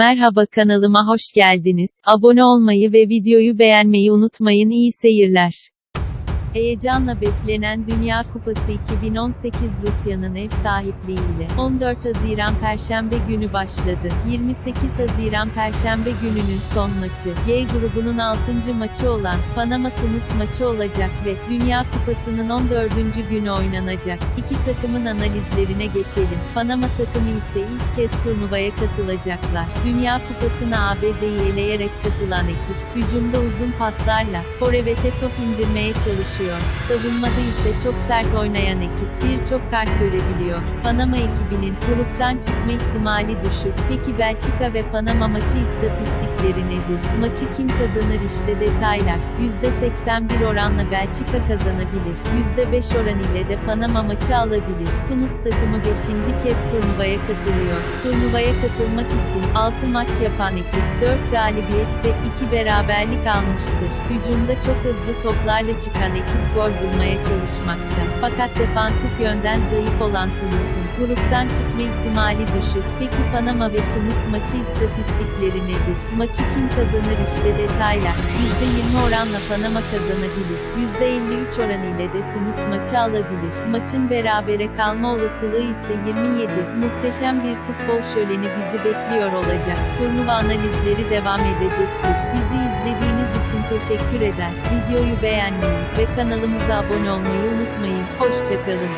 Merhaba kanalıma hoş geldiniz. Abone olmayı ve videoyu beğenmeyi unutmayın. İyi seyirler. Heyecanla beklenen Dünya Kupası 2018 Rusya'nın ev sahipliğiyle 14 Haziran Perşembe günü başladı. 28 Haziran Perşembe gününün son maçı, G grubunun 6. maçı olan Panama-Tunus maçı olacak ve Dünya Kupası'nın 14. günü oynanacak. İki takımın analizlerine geçelim. Panama takımı ise ilk kez turnuvaya katılacaklar. Dünya Kupası'na ABD'yi eleyerek katılan ekip, hücumda uzun paslarla, forvete top indirmeye çalışıyor. Savunmada ise çok sert oynayan ekip, birçok kart görebiliyor. Panama ekibinin gruptan çıkma ihtimali düşük. Peki Belçika ve Panama maçı istatistikleri nedir? Maçı kim kazanır işte detaylar. %81 oranla Belçika kazanabilir. %5 oran ile de Panama maçı alabilir. Tunus takımı 5. kez turnuvaya katılıyor. Turnuvaya katılmak için 6 maç yapan ekip 4 galibiyet ve 2 beraberlik almıştır. Hücumda çok hızlı toplarla çıkan ekip gol bulmaya çalışmakta. Fakat defansif yönden zayıf olan Tunus'un gruptan çıkma ihtimali düşük. Peki Panama ve Tunus maçı istatistikleri nedir? Maçı kim kazanır işte detaylar. %20 oranla Panama kazanabilir. %53 oran ile de Tunus maçı alabilir. Maçın berabere kalma olasılığı ise 27. Muhteşem bir futbol şöleni bizi bekliyor olacak. Turnuva analizleri devam edecektir. Teşekkür eder. Videoyu beğenmeyi ve kanalımıza abone olmayı unutmayın. Hoşçakalın.